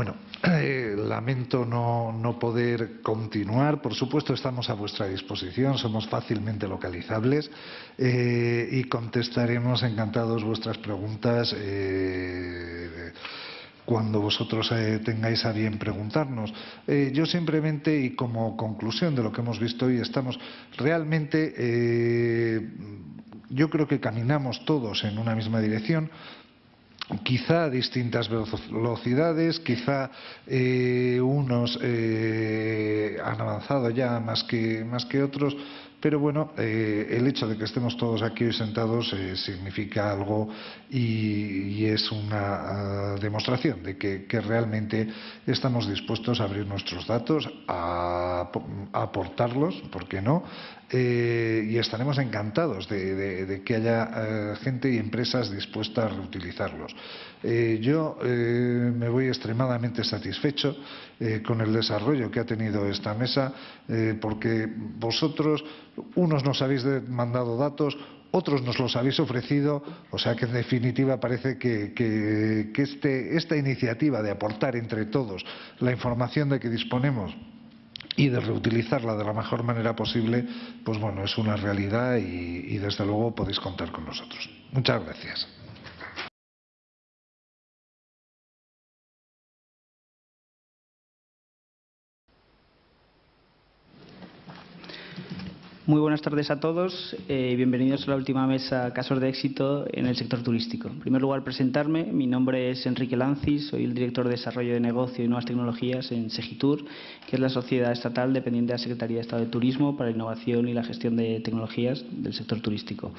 bueno, eh, lamento no, no, poder continuar. Por supuesto, estamos a vuestra disposición, somos fácilmente localizables eh, y contestaremos encantados vuestras preguntas. Eh, cuando vosotros tengáis a bien preguntarnos. Yo simplemente, y como conclusión de lo que hemos visto hoy, estamos realmente, yo creo que caminamos todos en una misma dirección, quizá distintas velocidades, quizá unos han avanzado ya más que, más que otros, pero bueno, eh, el hecho de que estemos todos aquí hoy sentados eh, significa algo y, es una ah, demostración de que, realmente estamos dispuestos a abrir nuestros datos, a, aportarlos, ¿por qué no? Eh, y estaremos encantados de, que haya gente y empresas dispuestas a reutilizarlos. Yo me voy extremadamente satisfecho con el desarrollo que ha tenido esta mesa, porque vosotros unos nos habéis mandado datos, otros nos los habéis ofrecido, o sea que en definitiva parece que, este, esta iniciativa de aportar entre todos la información de que disponemos y de reutilizarla de la mejor manera posible, pues bueno, es una realidad y desde luego podéis contar con nosotros. Muchas gracias. Muy buenas tardes a todos eh, bienvenidos a la última mesa Casos de éxito en el sector turístico. En primer lugar, presentarme. Mi nombre es Enrique Lancis, soy el director de Desarrollo de Negocio y Nuevas Tecnologías en Segitur, que es la sociedad estatal dependiente de la Secretaría de Estado de Turismo para la innovación y la gestión de tecnologías del sector turístico.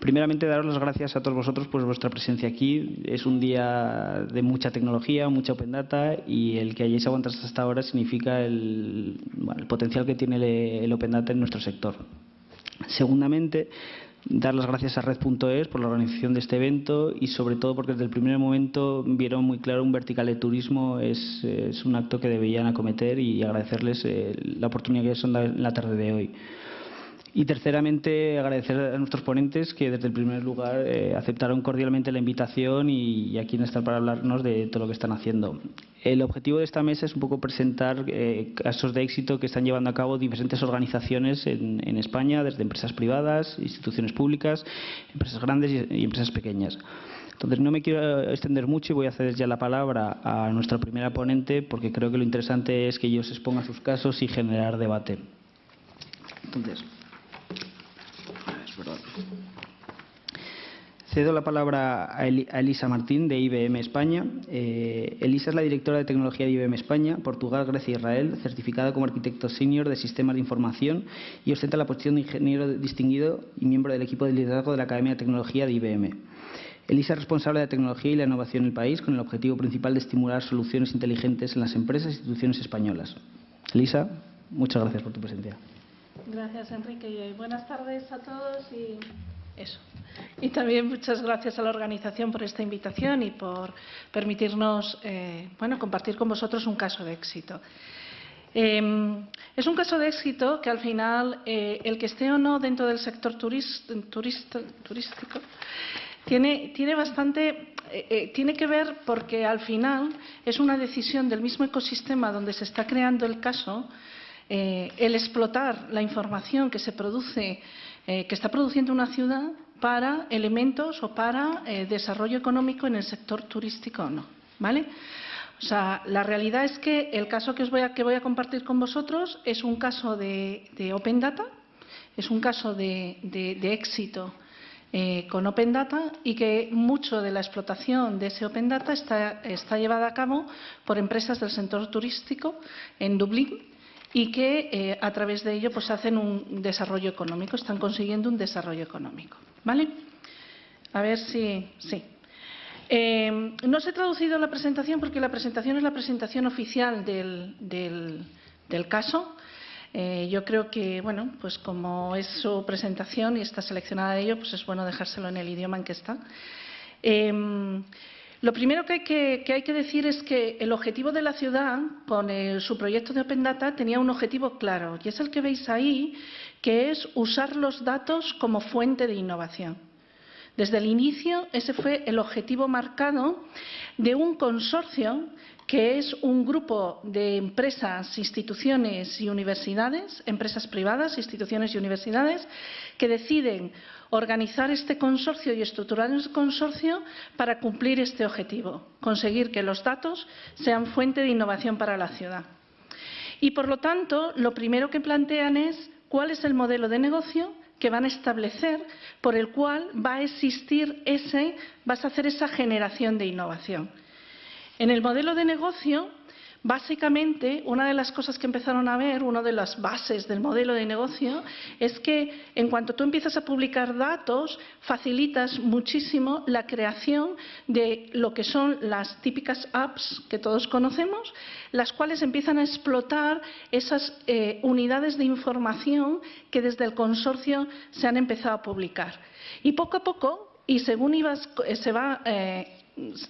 Primeramente, daros las gracias a todos vosotros por vuestra presencia aquí. Es un día de mucha tecnología, mucha open data y el que hayáis aguantado hasta ahora significa el, potencial que tiene el, open data en nuestro sector. Segundamente, dar las gracias a Red.es por la organización de este evento y sobre todo porque desde el primer momento vieron muy claro un vertical de turismo es, un acto que debían acometer y agradecerles eh, la oportunidad que son en la tarde de hoy. Y terceramente, agradecer a nuestros ponentes que desde el primer lugar eh, aceptaron cordialmente la invitación y, aquí están para hablarnos de todo lo que están haciendo. El objetivo de esta mesa es un poco presentar eh, casos de éxito que están llevando a cabo diferentes organizaciones en, España, desde empresas privadas, instituciones públicas, empresas grandes y, empresas pequeñas. Entonces, no me quiero extender mucho y voy a ceder ya la palabra a nuestra primera ponente porque creo que lo interesante es que ellos expongan sus casos y generar debate. Entonces, Cedo la palabra a Elisa Martín de IBM España. Eh, Elisa es la directora de tecnología de IBM España, Portugal, Grecia e Israel, certificada como arquitecto senior de sistemas de información y ostenta la posición de ingeniero distinguido y miembro del equipo de liderazgo de la Academia de Tecnología de IBM. Elisa es responsable de la tecnología y la innovación en el país con el objetivo principal de estimular soluciones inteligentes en las empresas e instituciones españolas. Elisa, muchas gracias por tu presencia. Gracias, Enrique. Buenas tardes a todos y eso. Y también muchas gracias a la organización por esta invitación y por permitirnos eh, bueno, compartir con vosotros un caso de éxito. Em, es un caso de éxito que al final eh, el que esté o no dentro del sector turístico tiene, tiene bastante eh, tiene que ver porque al final es una decisión del mismo ecosistema donde se está creando el caso eh, el explotar la información que se produce, eh, que está produciendo una ciudad para elementos o para eh, desarrollo económico en el sector turístico o no. ¿Vale? O sea, la realidad es que el caso que, os voy a, compartir con vosotros es un caso de, Open Data, es un caso de, éxito con Open Data y que mucho de la explotación de ese Open Data está llevada a cabo por empresas del sector turístico en Dublín y que eh, a través de ello pues hacen un desarrollo económico, están consiguiendo un desarrollo económico. ¿Vale? A ver si... Sí. Eh, no se ha traducido la presentación porque la presentación es la presentación oficial del, del, caso. Eh, yo creo que, bueno, pues como es su presentación y está seleccionada de ello, pues es bueno dejárselo en el idioma en que está. Lo primero que hay que, decir es que el objetivo de la ciudad, con su proyecto de Open Data, tenía un objetivo claro, y es el que veis ahí, que es usar los datos como fuente de innovación. Desde el inicio, ese fue el objetivo marcado de un consorcio que es un grupo de empresas, instituciones y universidades, empresas privadas, instituciones y universidades, que deciden organizar este consorcio y estructurar el consorcio para cumplir este objetivo, conseguir que los datos sean fuente de innovación para la ciudad. Y, por lo tanto, lo primero que plantean es cuál es el modelo de negocio que van a establecer por el cual va a existir ese, vas a hacer esa generación de innovación. En el modelo de negocio Básicamente, una de las cosas que empezaron a ver, una de las bases del modelo de negocio, es que en cuanto tú empiezas a publicar datos, facilitas muchísimo la creación de lo que son las típicas apps que todos conocemos, las cuales empiezan a explotar esas eh, unidades de información que desde el consorcio se han empezado a publicar. Y poco a poco, y según se va eh,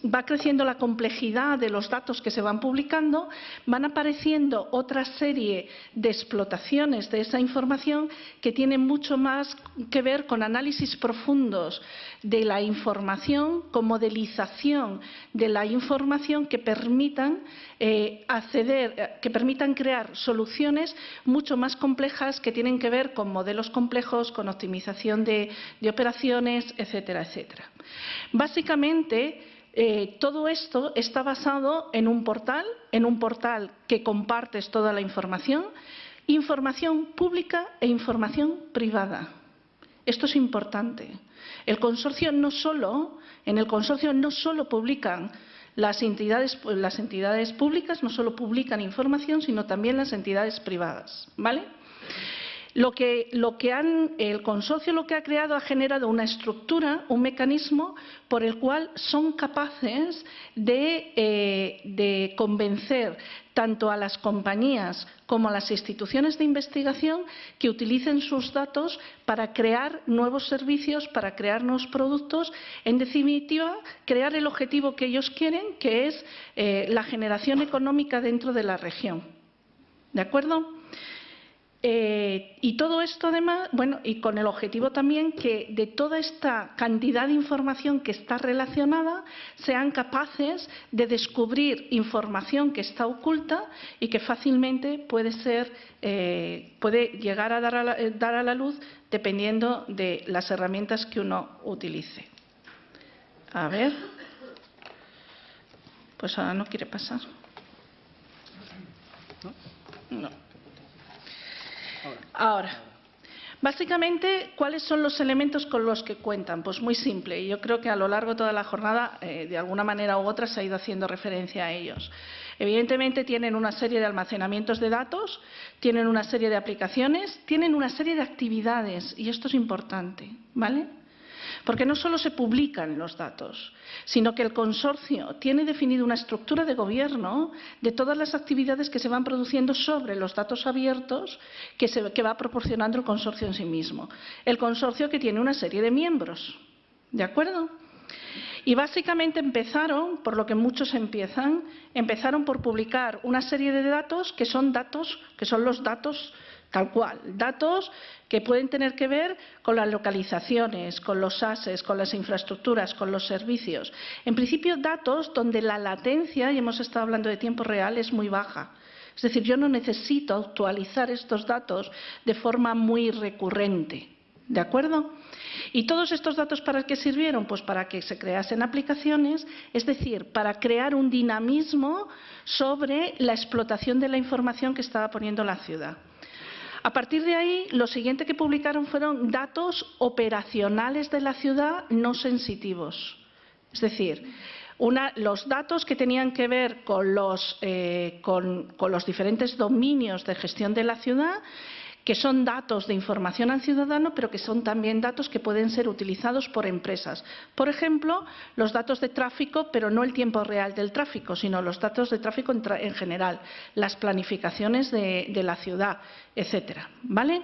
va creciendo la complejidad de los datos que se van publicando, van apareciendo otra serie de explotaciones de esa información que tienen mucho más que ver con análisis profundos de la información, con modelización de la información que permitan eh, acceder, que permitan crear soluciones mucho más complejas que tienen que ver con modelos complejos, con optimización de, de operaciones, etcétera, etcétera. Básicamente, eh, todo esto está basado en un portal, en un portal que compartes toda la información, información pública e información privada. Esto es importante. El consorcio no solo, en el consorcio no solo publican las entidades, las entidades públicas, no solo publican información, sino también las entidades privadas. ¿Vale? Lo que, el consorcio lo que ha creado ha generado una estructura, un mecanismo por el cual son capaces de, eh, de convencer tanto a las compañías como a las instituciones de investigación que utilicen sus datos para crear nuevos servicios, para crear nuevos productos, en definitiva, crear el objetivo que ellos quieren, que es eh, la generación económica dentro de la región. ¿De acuerdo? Eh, y todo esto además, bueno, y con el objetivo también que de toda esta cantidad de información que está relacionada sean capaces de descubrir información que está oculta y que fácilmente puede ser, eh, puede llegar a dar a, la, eh, dar a la luz dependiendo de las herramientas que uno utilice. A ver. Pues ahora no quiere pasar. No. Ahora, básicamente, ¿cuáles son los elementos con los que cuentan? Pues muy simple. Yo creo que a lo largo de toda la jornada, eh, de alguna manera u otra, se ha ido haciendo referencia a ellos. Evidentemente tienen una serie de almacenamientos de datos, tienen una serie de aplicaciones, tienen una serie de actividades, y esto es importante, ¿vale? Porque no solo se publican los datos, sino que el consorcio tiene definido una estructura de gobierno de todas las actividades que se van produciendo sobre los datos abiertos que, que va proporcionando el consorcio en sí mismo. El consorcio que tiene una serie de miembros. ¿De acuerdo? Y básicamente empezaron, por lo que muchos empiezan, empezaron por publicar una serie de datos que son datos, que son los datos tal cual, datos que pueden tener que ver con las localizaciones, con los ASES, con las infraestructuras, con los servicios. En principio, datos donde la latencia, y hemos estado hablando de tiempo real, es muy baja. Es decir, yo no necesito actualizar estos datos de forma muy recurrente. ¿De acuerdo? ¿Y todos estos datos para qué sirvieron? Pues para que se creasen aplicaciones, es decir, para crear un dinamismo sobre la explotación de la información que estaba poniendo la ciudad. A partir de ahí, lo siguiente que publicaron fueron datos operacionales de la ciudad no sensitivos. Es decir, los datos que tenían que ver con los, eh, con los diferentes dominios de gestión de la ciudad que son datos de información al ciudadano, pero que son también datos que pueden ser utilizados por empresas. Por ejemplo, los datos de tráfico, pero no el tiempo real del tráfico, sino los datos de tráfico en, general, las planificaciones de, la ciudad, etcétera. ¿Vale?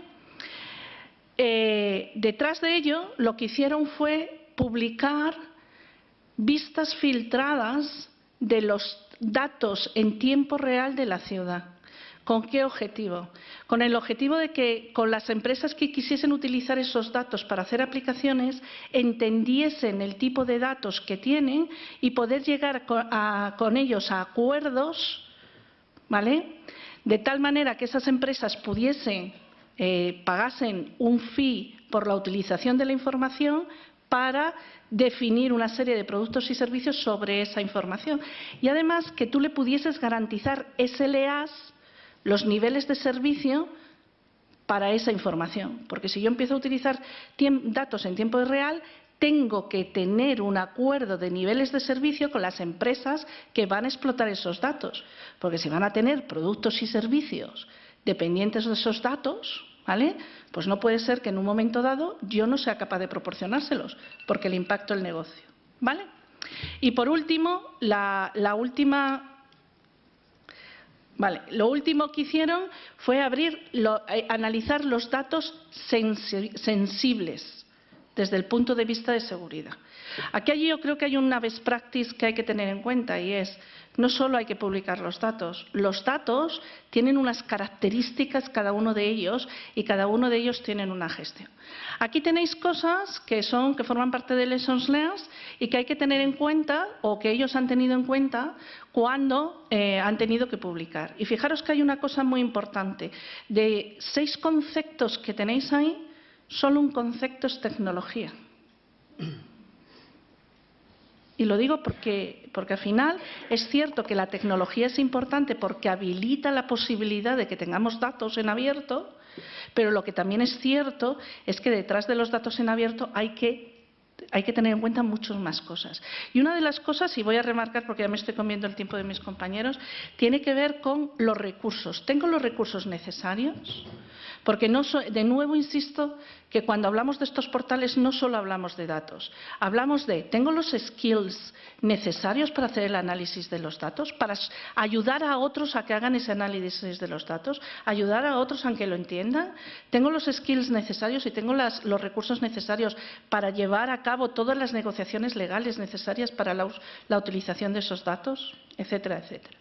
Eh, detrás de ello, lo que hicieron fue publicar vistas filtradas de los datos en tiempo real de la ciudad ¿Con qué objetivo? Con el objetivo de que con las empresas que quisiesen utilizar esos datos para hacer aplicaciones entendiesen el tipo de datos que tienen y poder llegar con ellos a acuerdos, ¿vale? De tal manera que esas empresas pudiesen, eh, pagasen un fee por la utilización de la información para definir una serie de productos y servicios sobre esa información. Y además que tú le pudieses garantizar SLAs, los niveles de servicio para esa información. Porque si yo empiezo a utilizar datos en tiempo real, tengo que tener un acuerdo de niveles de servicio con las empresas que van a explotar esos datos. Porque si van a tener productos y servicios dependientes de esos datos, ¿vale? Pues no puede ser que en un momento dado yo no sea capaz de proporcionárselos, porque le impacto el negocio, ¿vale? Y por último, la, última Vale, lo último que hicieron fue abrir, eh, analizar los datos sensibles desde el punto de vista de seguridad. Aquí yo creo que hay una best practice que hay que tener en cuenta y es no solo hay que publicar los datos, los datos tienen unas características cada uno de ellos y cada uno de ellos tienen una gestión. Aquí tenéis cosas que son que forman parte de Lessons Learned y que hay que tener en cuenta o que ellos han tenido en cuenta cuando eh, han tenido que publicar. Y fijaros que hay una cosa muy importante. De seis conceptos que tenéis ahí, solo un concepto es tecnología. Y lo digo porque, porque al final es cierto que la tecnología es importante porque habilita la posibilidad de que tengamos datos en abierto, pero lo que también es cierto es que detrás de los datos en abierto hay que hay que tener en cuenta muchas más cosas. Y una de las cosas, y voy a remarcar porque ya me estoy comiendo el tiempo de mis compañeros, tiene que ver con los recursos. ¿Tengo los recursos necesarios? Porque no de nuevo insisto que cuando hablamos de estos portales no solo hablamos de datos, hablamos de ¿tengo los skills necesarios para hacer el análisis de los datos? Para ayudar a otros a que hagan ese análisis de los datos, ayudar a otros a que lo entiendan. ¿Tengo los skills necesarios y tengo los recursos necesarios para llevar a cabo todas las negociaciones legales necesarias para la utilización de esos datos? Etcétera, etcétera.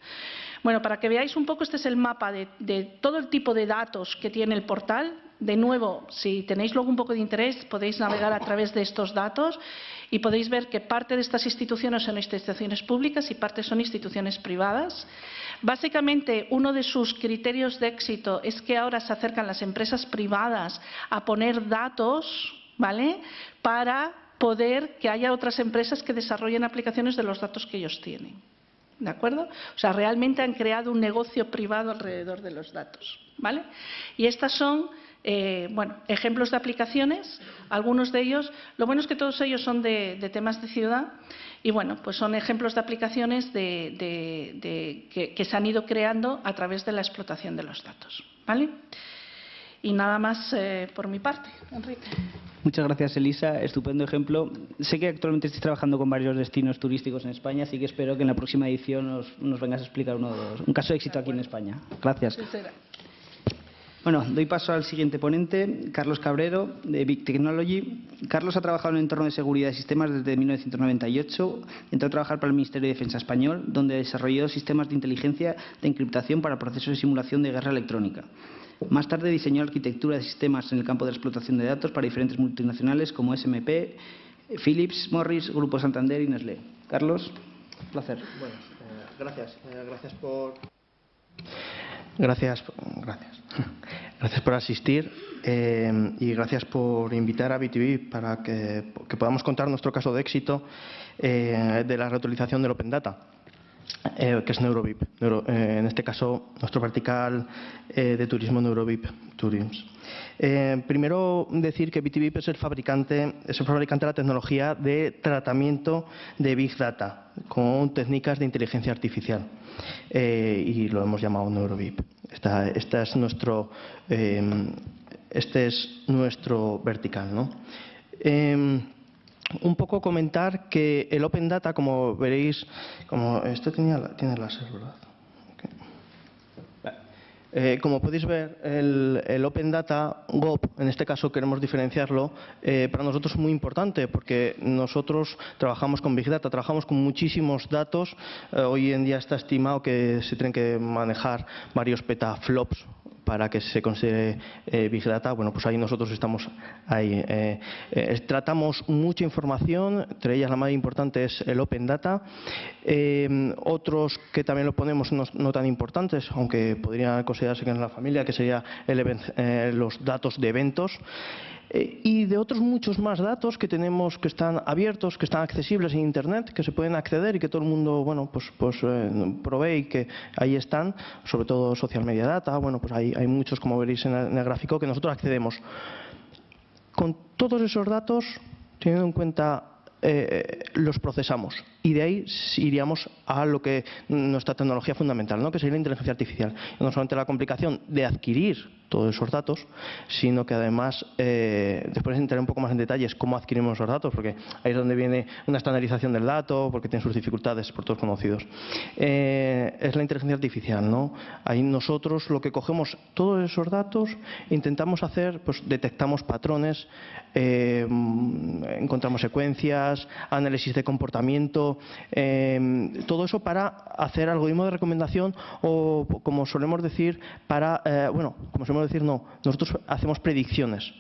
Bueno, para que veáis un poco, este es el mapa de, todo el tipo de datos que tiene el portal. De nuevo, si tenéis luego un poco de interés, podéis navegar a través de estos datos y podéis ver que parte de estas instituciones son instituciones públicas y parte son instituciones privadas. Básicamente, uno de sus criterios de éxito es que ahora se acercan las empresas privadas a poner datos, ¿vale? Para poder que haya otras empresas que desarrollen aplicaciones de los datos que ellos tienen. ¿De acuerdo? O sea, realmente han creado un negocio privado alrededor de los datos. ¿Vale? Y estas son, eh, bueno, ejemplos de aplicaciones. Algunos de ellos, lo bueno es que todos ellos son de, temas de ciudad. Y bueno, pues son ejemplos de aplicaciones de, que, que se han ido creando a través de la explotación de los datos. ¿Vale? Y nada más eh, por mi parte, Enrique. Muchas gracias, Elisa. Estupendo ejemplo. Sé que actualmente estáis trabajando con varios destinos turísticos en España, así que espero que en la próxima edición nos, vengas a explicar uno de un caso de éxito aquí en España. Gracias. Bueno, doy paso al siguiente ponente, Carlos Cabrero, de Big Technology. Carlos ha trabajado en el entorno de seguridad de sistemas desde 1998. Entró a trabajar para el Ministerio de Defensa español, donde desarrolló sistemas de inteligencia de encriptación para procesos de simulación de guerra electrónica. Más tarde diseñó arquitectura de sistemas en el campo de la explotación de datos para diferentes multinacionales como SMP, Philips, Morris, Grupo Santander y Nestlé. Carlos, un placer. Bueno, eh, gracias. Eh, gracias por... Gracias, gracias. Gracias por asistir eh, y gracias por invitar a BTV para que, podamos contar nuestro caso de éxito de la reutilización del Open Data. Eh, que es Neurovip. Eh, en este caso, nuestro vertical eh, de turismo Neurovip Tourism. primero decir que BTVip es el fabricante, es el fabricante de la tecnología de tratamiento de Big Data con técnicas de inteligencia artificial y lo hemos llamado Neurovip. Esta, es nuestro, este es nuestro vertical. ¿no? Un poco comentar que el Open Data, como veréis, como esto tenía, tiene láser, ¿verdad? Eh, como podéis ver, el, Open Data GOP, en este caso queremos diferenciarlo, eh, para nosotros es muy importante porque nosotros trabajamos con Big Data, trabajamos con muchísimos datos. Eh, hoy en día está estimado que se tienen que manejar varios petaflops para que se considere eh, Big Data, bueno, pues ahí nosotros estamos ahí. Eh, eh, tratamos mucha información, entre ellas la más importante es el Open Data. otros que también lo ponemos no, tan importantes, aunque podrían considerarse que en la familia, que sería los datos de eventos. Eh, y de otros muchos más datos que tenemos que están abiertos, que están accesibles en Internet, que se pueden acceder y que todo el mundo bueno, pues, pues eh, provee y que ahí están, sobre todo social media data, bueno, pues hay, hay muchos, como veréis en el, gráfico, que nosotros accedemos. Con todos esos datos, teniendo en cuenta eh, los procesamos y de ahí iríamos a lo que nuestra tecnología fundamental, ¿no? que sería la inteligencia artificial. No solamente la complicación de adquirir todos esos datos, sino que además, eh, después entraré un poco más en detalles cómo adquirimos esos datos, porque ahí es donde viene una estandarización del dato, porque tiene sus dificultades por todos conocidos. Eh, es la inteligencia artificial, ¿no? Ahí nosotros lo que cogemos todos esos datos, intentamos hacer, pues detectamos patrones, encontramos secuencias, análisis de comportamiento, em, todo eso para hacer algoritmo de recomendación o, como solemos decir, para, eh, bueno, como solemos decir, no, nosotros hacemos predicciones.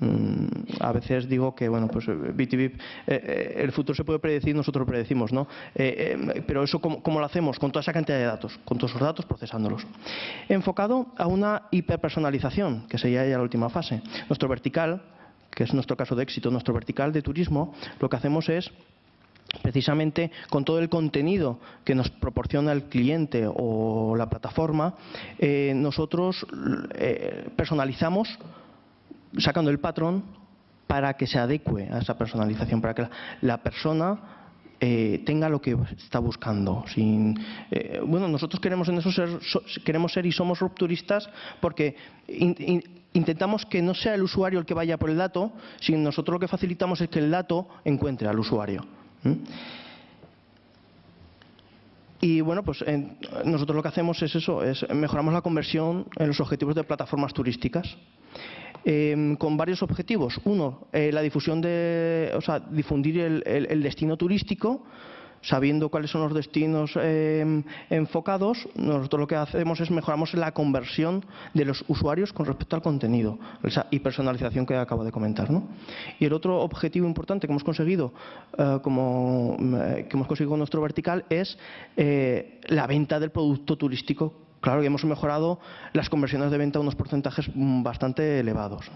Mm, a veces digo que, bueno, pues BTV, eh, eh, el futuro se puede predecir, nosotros lo predecimos, ¿no? Em, pero eso, ¿cómo, ¿cómo, lo hacemos? Con toda esa cantidad de datos, con todos esos datos procesándolos. Enfocado a una hiperpersonalización, que sería ya la última fase. Nuestro vertical que es nuestro caso de éxito, nuestro vertical de turismo, lo que hacemos es precisamente con todo el contenido que nos proporciona el cliente o la plataforma, eh, nosotros eh, personalizamos sacando el patrón para que se adecue a esa personalización, para que la, persona eh, tenga lo que está buscando. Sin, bueno, nosotros queremos en eso ser, queremos ser y somos rupturistas porque intentamos que no sea el usuario el que vaya por el dato, sino nosotros lo que facilitamos es que el dato encuentre al usuario. Y bueno, pues nosotros lo que hacemos es eso, es mejoramos la conversión en los objetivos de plataformas turísticas. Em, con varios objetivos. Uno, eh, la difusión de, o sea, difundir el destino turístico sabiendo cuáles son los destinos em, enfocados, nosotros lo que hacemos es mejoramos la conversión de los usuarios con respecto al contenido, esa hipersonalización que acabo de comentar. Y el otro objetivo importante que hemos conseguido, eh, como, eh, que hemos conseguido con nuestro vertical, es eh, la venta del producto turístico claro que hemos mejorado las conversiones de venta a unos porcentajes mm, bastante elevados.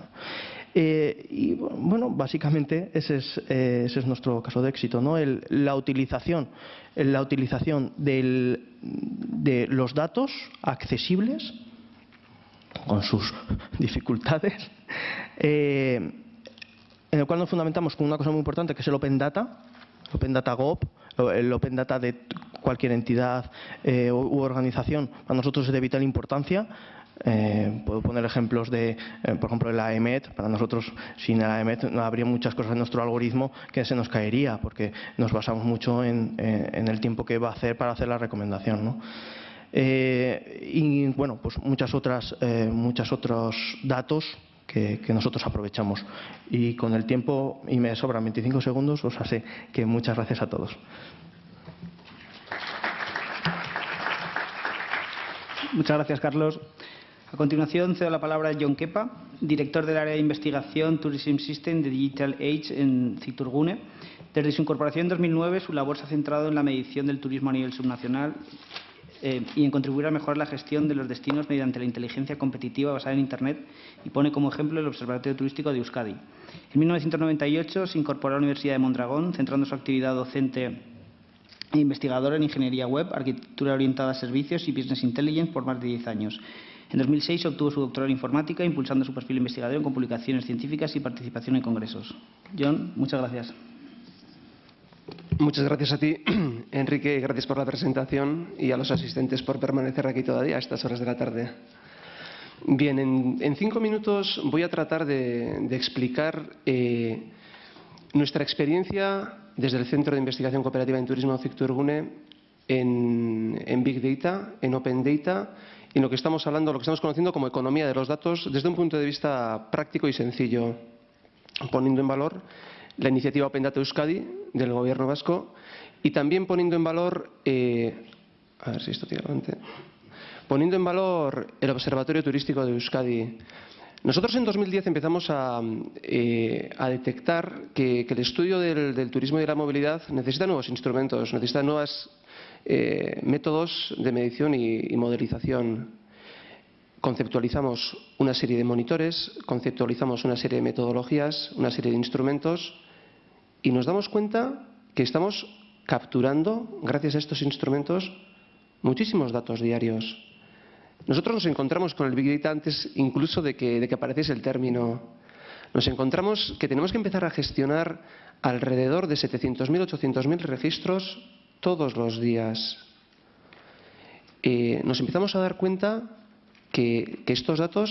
Eh, y bueno, básicamente ese es, eh, ese es, nuestro caso de éxito, ¿no? la utilización, la utilización de los datos accesibles con sus dificultades, eh, en el cual nos fundamentamos con una cosa muy importante que es el Open Data, Open Data GOP, el Open Data de cualquier entidad u organización, para nosotros es de vital importancia eh, puedo poner ejemplos de, eh, por ejemplo, la EMET. Para nosotros, sin la EMET, no habría muchas cosas en nuestro algoritmo que se nos caería, porque nos basamos mucho en, el tiempo que va a hacer para hacer la recomendación. Eh, y bueno, pues muchas otras, muchos otros datos que, nosotros aprovechamos. Y con el tiempo, y me sobran 25 segundos, os hace que muchas gracias a todos. Muchas gracias, Carlos. A continuación, cedo la palabra a John Kepa, director del área de investigación Tourism System de Digital Age en Citurgune. Desde su incorporación en 2009, su labor se ha centrado en la medición del turismo a nivel subnacional eh, y en contribuir a mejorar la gestión de los destinos mediante la inteligencia competitiva basada en Internet y pone como ejemplo el Observatorio Turístico de Euskadi. En 1998 se incorporó a la Universidad de Mondragón, centrando su actividad docente investigadora en ingeniería web, arquitectura orientada a servicios y business intelligence por más de 10 años. En 2006 obtuvo su doctorado en informática, impulsando su perfil investigador con publicaciones científicas y participación en congresos. John, muchas gracias. Muchas gracias a ti, Enrique, gracias por la presentación y a los asistentes por permanecer aquí todavía a estas horas de la tarde. Bien, en, cinco minutos voy a tratar de, explicar eh, nuestra experiencia desde el Centro de Investigación Cooperativa en Turismo Cicturgune en, en Big Data, en Open Data y lo que estamos hablando, lo que estamos conociendo como economía de los datos desde un punto de vista práctico y sencillo, poniendo en valor la iniciativa Open Data Euskadi del Gobierno vasco y también poniendo en valor, eh, a ver si esto poniendo en valor el Observatorio Turístico de Euskadi. Nosotros en 2010 empezamos a, eh, detectar que, el estudio del, turismo y de la movilidad necesita nuevos instrumentos, necesita nuevos eh, métodos de medición y, y modelización. Conceptualizamos una serie de monitores, conceptualizamos una serie de metodologías, una serie de instrumentos y nos damos cuenta que estamos capturando, gracias a estos instrumentos, muchísimos datos diarios. Nosotros nos encontramos con el Big Data antes incluso de que, de el término. Nos encontramos que tenemos que empezar a gestionar alrededor de 700.000, 800.000 registros todos los días. Eh, nos empezamos a dar cuenta que, que estos datos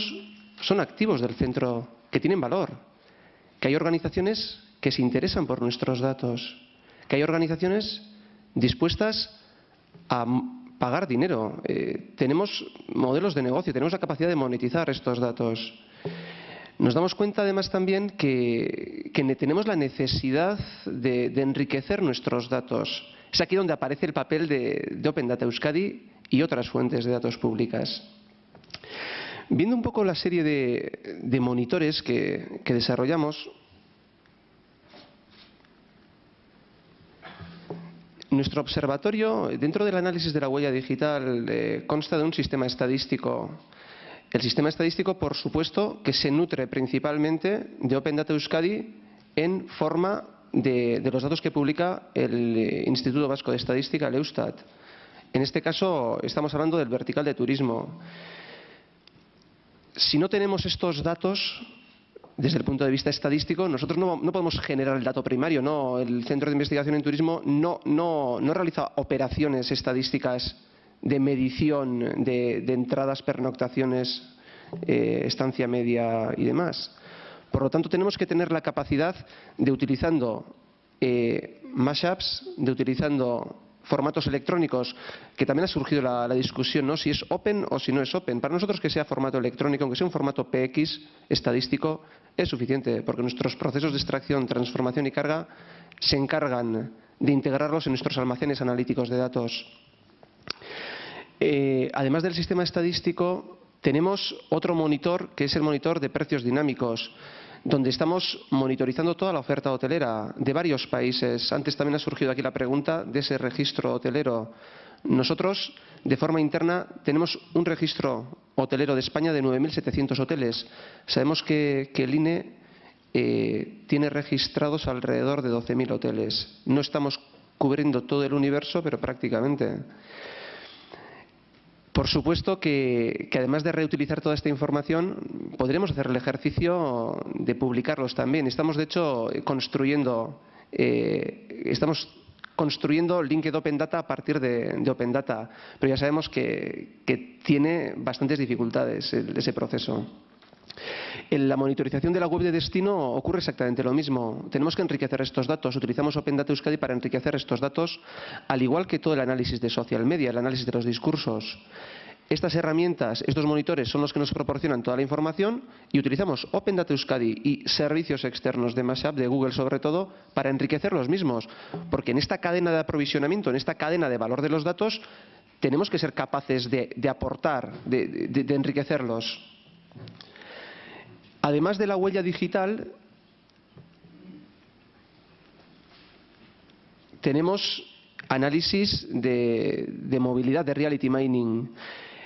son activos del centro, que tienen valor, que hay organizaciones que se interesan por nuestros datos, que hay organizaciones dispuestas a pagar dinero. Eh, tenemos modelos de negocio, tenemos la capacidad de monetizar estos datos. Nos damos cuenta además también que, tenemos la necesidad de, enriquecer nuestros datos. Es aquí donde aparece el papel de, Open Data Euskadi y otras fuentes de datos públicas. Viendo un poco la serie de, monitores que desarrollamos, Nuestro observatorio, dentro del análisis de la huella digital, eh, consta de un sistema estadístico. El sistema estadístico, por supuesto, que se nutre principalmente de Open Data Euskadi en forma de, los datos que publica el eh, Instituto Vasco de Estadística, el Eustat. En este caso, estamos hablando del vertical de turismo. Si no tenemos estos datos, desde el punto de vista estadístico, nosotros no, podemos generar el dato primario. No, el Centro de Investigación en Turismo no, realiza operaciones estadísticas de medición de, entradas, pernoctaciones, eh, estancia media y demás. Por lo tanto, tenemos que tener la capacidad de utilizando eh, mashups, de utilizando formatos electrónicos, que también ha surgido la, discusión, ¿no? si es open o si no es open. Para nosotros que sea formato electrónico, aunque sea un formato PX estadístico, es suficiente, porque nuestros procesos de extracción, transformación y carga se encargan de integrarlos en nuestros almacenes analíticos de datos. Eh, además del sistema estadístico, tenemos otro monitor, que es el monitor de precios dinámicos donde estamos monitorizando toda la oferta hotelera de varios países. Antes también ha surgido aquí la pregunta de ese registro hotelero. Nosotros, de forma interna, tenemos un registro hotelero de España de 9.700 hoteles. Sabemos que, el INE eh, tiene registrados alrededor de 12.000 hoteles. No estamos cubriendo todo el universo, pero prácticamente. Por supuesto que, además de reutilizar toda esta información, podremos hacer el ejercicio de publicarlos también. Estamos, de hecho, construyendo, eh, estamos construyendo LinkedIn Open Data a partir de, Open Data, pero ya sabemos que, que tiene bastantes dificultades ese proceso. En la monitorización de la web de destino ocurre exactamente lo mismo. Tenemos que enriquecer estos datos. Utilizamos Open Data Euskadi para enriquecer estos datos, al igual que todo el análisis de social media, el análisis de los discursos. Estas herramientas, estos monitores son los que nos proporcionan toda la información y utilizamos Open Data Euskadi y servicios externos de Mashup, de Google sobre todo, para enriquecer los mismos. Porque en esta cadena de aprovisionamiento, en esta cadena de valor de los datos, tenemos que ser capaces de, aportar, de enriquecerlos. Además de la huella digital, tenemos análisis de, movilidad, de reality mining.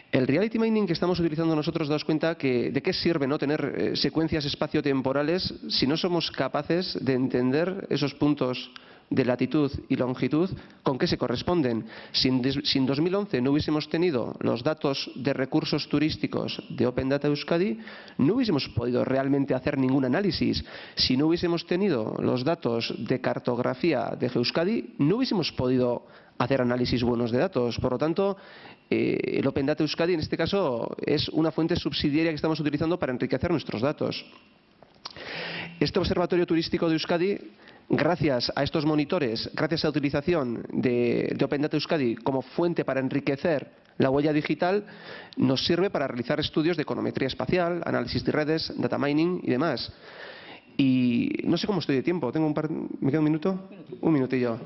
El reality mining que estamos utilizando nosotros, daos cuenta que, de qué sirve no tener eh, secuencias espaciotemporales si no somos capaces de entender esos puntos de latitud y longitud, ¿con qué se corresponden? Si en, 2011 no hubiésemos tenido los datos de recursos turísticos de Open Data Euskadi, no hubiésemos podido realmente hacer ningún análisis. Si no hubiésemos tenido los datos de cartografía de Euskadi, no hubiésemos podido hacer análisis buenos de datos. Por lo tanto, eh, el Open Data Euskadi en este caso es una fuente subsidiaria que estamos utilizando para enriquecer nuestros datos. Este observatorio turístico de Euskadi gracias a estos monitores, gracias a la utilización de, Open Data Euskadi como fuente para enriquecer La huella digital nos sirve para realizar estudios de econometría espacial, análisis de redes, data mining y demás. Y no sé cómo estoy de tiempo. ¿Tengo un par... ¿Me queda un minuto? Un minutillo.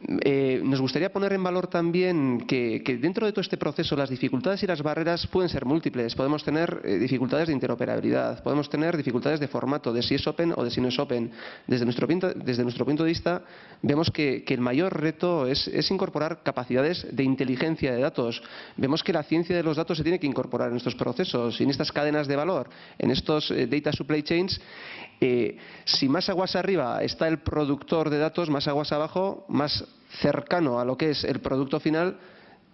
Eh, nos gustaría poner en valor también que, dentro de todo este proceso las dificultades y las barreras pueden ser múltiples. Podemos tener eh, dificultades de interoperabilidad, podemos tener dificultades de formato, de si es open o de si no es open. Desde nuestro, punto de vista, vemos que, el mayor reto es, incorporar capacidades de inteligencia de datos. Vemos que la ciencia de los datos se tiene que incorporar en estos procesos, en estas cadenas de valor, en estos eh, data supply chains. si más aguas arriba está el productor de datos, más aguas abajo, más cercano a lo que es el producto final,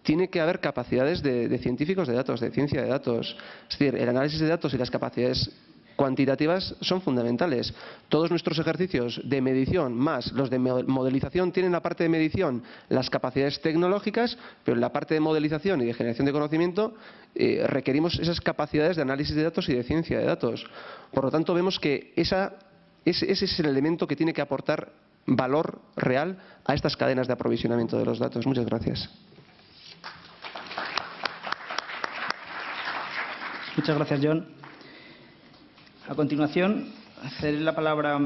tiene que haber capacidades de, científicos de datos, de ciencia de datos. Es decir, el análisis de datos y las capacidades cuantitativas son fundamentales. Todos nuestros ejercicios de medición más los de modelización tienen la parte de medición las capacidades tecnológicas, pero en la parte de modelización y de generación de conocimiento eh, requerimos esas capacidades de análisis de datos y de ciencia de datos. Por lo tanto, vemos que ese es el elemento que tiene que aportar valor real a estas cadenas de aprovisionamiento de los datos. Muchas gracias. Muchas gracias, John. A continuación, cederé la palabra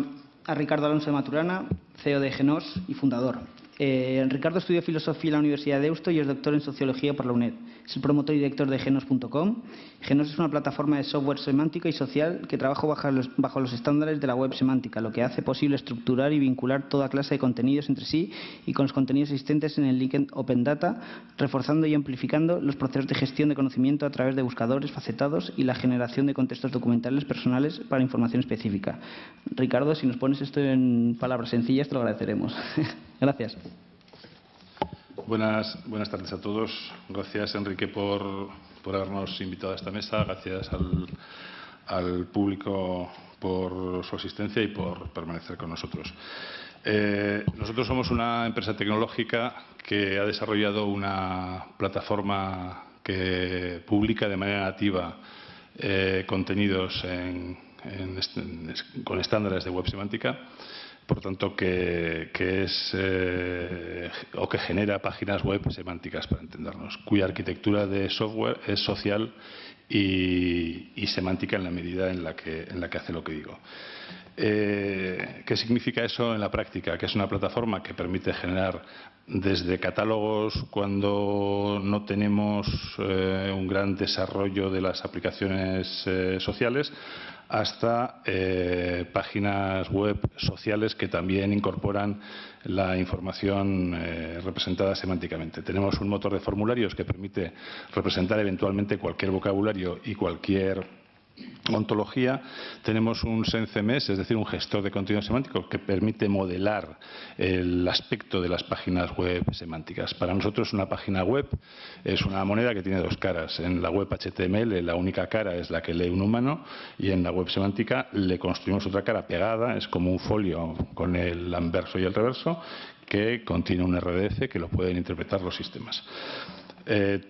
a Ricardo Alonso de Maturana, CEO de Genos y fundador. Eh, Ricardo estudió filosofía en la Universidad de Deusto y es doctor en sociología por la UNED. Es el promotor y director de Genos.com. Genos es una plataforma de software semántica y social que trabaja bajo los, bajo los, estándares de la web semántica, lo que hace posible estructurar y vincular toda clase de contenidos entre sí y con los contenidos existentes en el link Open Data, reforzando y amplificando los procesos de gestión de conocimiento a través de buscadores facetados y la generación de contextos documentales personales para información específica. Ricardo, si nos pones esto en palabras sencillas, te lo agradeceremos. Gracias. Buenas, buenas tardes a todos. Gracias, Enrique, por, habernos invitado a esta mesa. Gracias al, al, público por su asistencia y por permanecer con nosotros. Eh, nosotros somos una empresa tecnológica que ha desarrollado una plataforma que publica de manera nativa eh, contenidos en, con estándares de web semántica por tanto, que, es eh, o que genera páginas web semánticas, para entendernos, cuya arquitectura de software es social y, semántica en la medida en la que, en la que hace lo que digo. Eh, ¿Qué significa eso en la práctica? Que es una plataforma que permite generar desde catálogos cuando no tenemos eh, un gran desarrollo de las aplicaciones sociales hasta eh, páginas web sociales que también incorporan la información eh, representada semánticamente. Tenemos un motor de formularios que permite representar eventualmente cualquier vocabulario y cualquier ontología tenemos un SenCMS, es decir, un gestor de contenido semántico que permite modelar el aspecto de las páginas web semánticas. Para nosotros una página web es una moneda que tiene dos caras. En la web HTML la única cara es la que lee un humano y en la web semántica le construimos otra cara pegada, es como un folio con el anverso y el reverso que contiene un RDF que lo pueden interpretar los sistemas. Eh,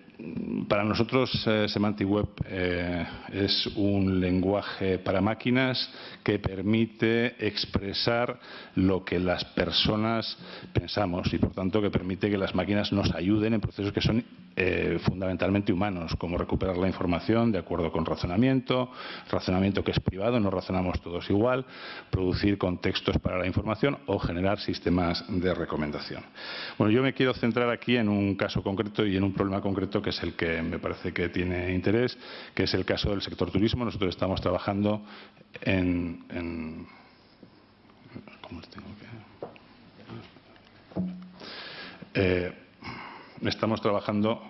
para nosotros eh, Semantic Web eh, es un lenguaje para máquinas que permite expresar lo que las personas pensamos y por tanto que permite que las máquinas nos ayuden en procesos que son eh, fundamentalmente humanos, como recuperar la información de acuerdo con razonamiento, razonamiento que es privado, no razonamos todos igual, producir contextos para la información o generar sistemas de recomendación. Bueno, yo me quiero centrar aquí en un caso concreto y en un problema concreto que es el que me parece que tiene interés, que es el caso del sector turismo. Nosotros estamos trabajando en... ¿Cómo tengo que...? Estamos trabajando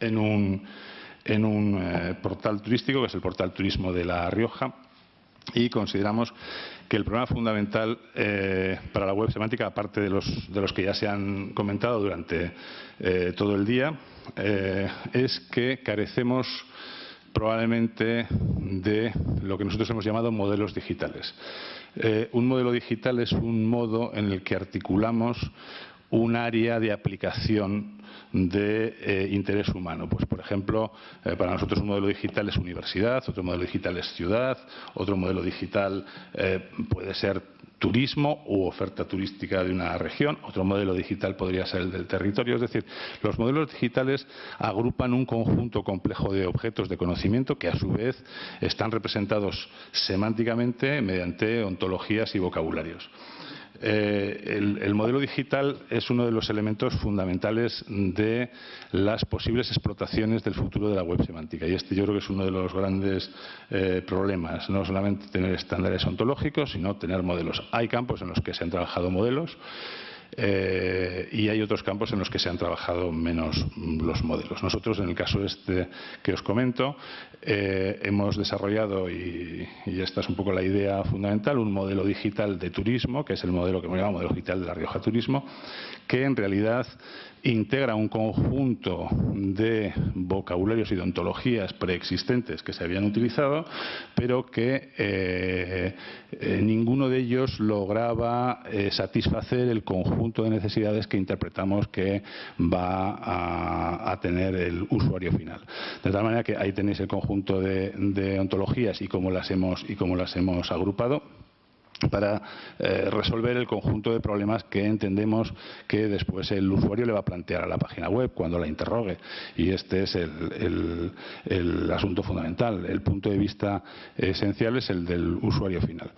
en un, eh, portal turístico, que es el portal Turismo de La Rioja, y consideramos que el problema fundamental eh, para la web semántica, aparte de los, de los que ya se han comentado durante eh, todo el día, es que carecemos probablemente de lo que nosotros hemos llamado modelos digitales. un modelo digital es un modo en el que articulamos un área de aplicación de eh, interés humano. Pues, por ejemplo, eh, para nosotros un modelo digital es universidad, otro modelo digital es ciudad, otro modelo digital eh, puede ser turismo u oferta turística de una región, otro modelo digital podría ser el del territorio. Es decir, los modelos digitales agrupan un conjunto complejo de objetos de conocimiento que a su vez están representados semánticamente mediante ontologías y vocabularios. Eh, el, modelo digital es uno de los elementos fundamentales de las posibles explotaciones del futuro de la web semántica. Y este yo creo que es uno de los grandes eh, problemas. No solamente tener estándares ontológicos, sino tener modelos. Hay campos en los que se han trabajado modelos eh, y hay otros campos en los que se han trabajado menos los modelos. Nosotros, en el caso este que os comento, eh, hemos desarrollado, y, esta es un poco la idea fundamental, un modelo digital de turismo, que es el modelo que hemos llamado modelo digital de La Rioja Turismo, que en realidad integra un conjunto de vocabularios y de ontologías preexistentes que se habían utilizado, pero que eh, eh, ninguno de ellos lograba eh, satisfacer el conjunto de necesidades que interpretamos que va a, tener el usuario final. De tal manera que ahí tenéis el conjunto de, ontologías y y cómo las hemos agrupado para eh, resolver el conjunto de problemas que entendemos que después el usuario le va a plantear a la página web cuando la interrogue. Y este es el, asunto fundamental. El punto de vista esencial es el del usuario final.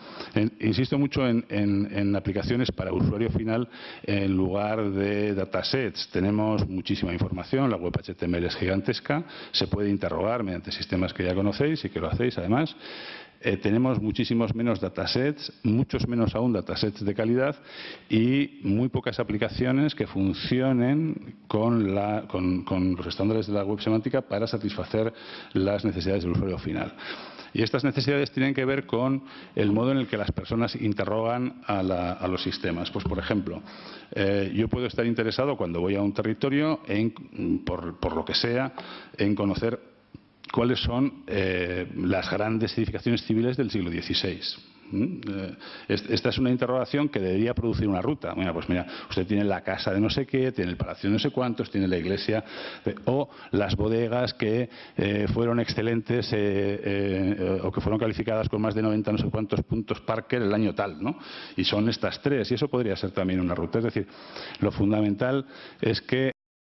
insisto mucho en, aplicaciones para usuario final en lugar de datasets. Tenemos muchísima información, la web HTML es gigantesca, se puede interrogar mediante sistemas que ya conocéis y que lo hacéis además. Eh, tenemos muchísimos menos datasets, muchos menos aún datasets de calidad y muy pocas aplicaciones que funcionen con, los estándares de la web semántica para satisfacer las necesidades del usuario final. Y estas necesidades tienen que ver con el modo en el que las personas interrogan a, los sistemas. Pues, por ejemplo, eh, yo puedo estar interesado cuando voy a un territorio, por lo que sea, en conocer cuáles son eh, las grandes edificaciones civiles del siglo XVI. ¿Mm? Eh, esta es una interrogación que debería producir una ruta. Bueno, pues mira, usted tiene la casa de no sé qué, tiene el palacio de no sé cuántos, tiene la iglesia, o las bodegas que eh, fueron excelentes o que fueron calificadas con más de 90 no sé cuántos puntos Parker el año tal, ¿no? Y son estas tres, y eso podría ser también una ruta. Es decir, lo fundamental es que